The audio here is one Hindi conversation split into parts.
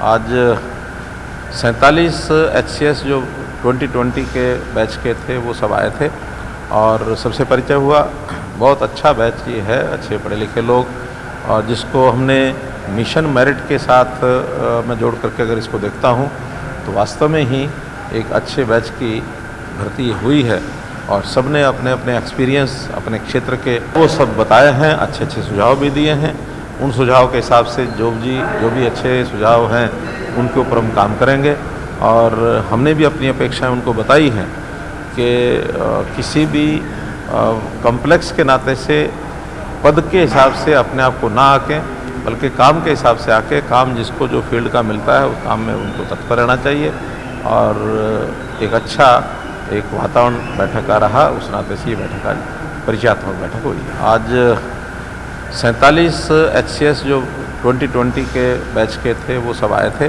आज, सैंतालीस एच जो 2020 के बैच के थे, वो सब आए थे। और सबसे परिचय हुआ, बहुत अच्छा बैच ये है, अच्छे पढ़े लिखे लोग। और जिसको हमने मिशन मेरिट के साथ मैं जोड़ करके अगर इसको देखता हूँ तो वास्तव में ही एक अच्छे बैच की भर्ती हुई है। और सबने अपने अपने एक्सपीरियंस अपने क्षेत्र के, वो सब बताए हैं अच्छे अच्छे सुझाव भी दिए हैं। उन सुझाव के हिसाब से जो जी जो भी अच्छे सुझाव हैं, उनके ऊपर हम काम करेंगे। और हमने भी अपनी अपेक्षाएँ उनको बताई हैं कि किसी भी कम्प्लेक्स के नाते से पद के हिसाब से अपने आप को ना आके, बल्कि काम के हिसाब से आके। काम जिसको जो फ़ील्ड का मिलता है उस काम में उनको तत्पर रहना चाहिए। और एक अच्छा एक वातावरण बैठक का रहा, उस नाते से ये बैठक आज परिचयात्मक बैठक हुई। आज सैंतालीस एच जो 2020 के बैच के थे, वो सब आए थे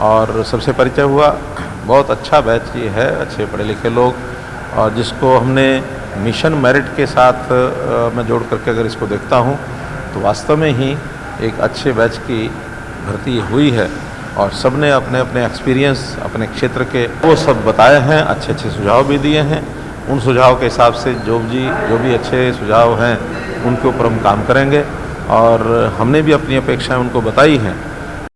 और सबसे परिचय हुआ, बहुत अच्छा बैच ये है, अच्छे पढ़े लिखे लोग और जिसको हमने मिशन मेरिट के साथ मैं जोड़ करके अगर इसको देखता हूँ तो वास्तव में ही एक अच्छे बैच की भर्ती हुई है और सबने अपने अपने एक्सपीरियंस अपने क्षेत्र के वो सब बताए हैं अच्छे अच्छे सुझाव भी दिए हैं। उन सुझाव के हिसाब से जो जी जो भी अच्छे सुझाव हैं उनके ऊपर हम काम करेंगे और हमने भी अपनी अपेक्षाएँ उनको बताई हैं।